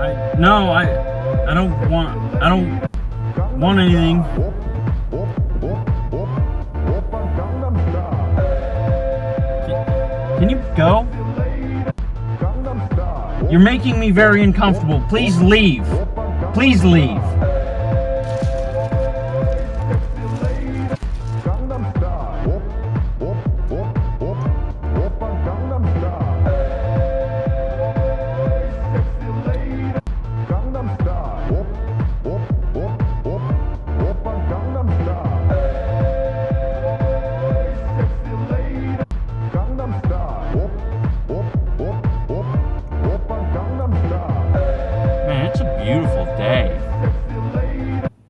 I no, I I don't want I don't want anything. Can you go? You're making me very uncomfortable. Please leave. Please leave. beautiful day.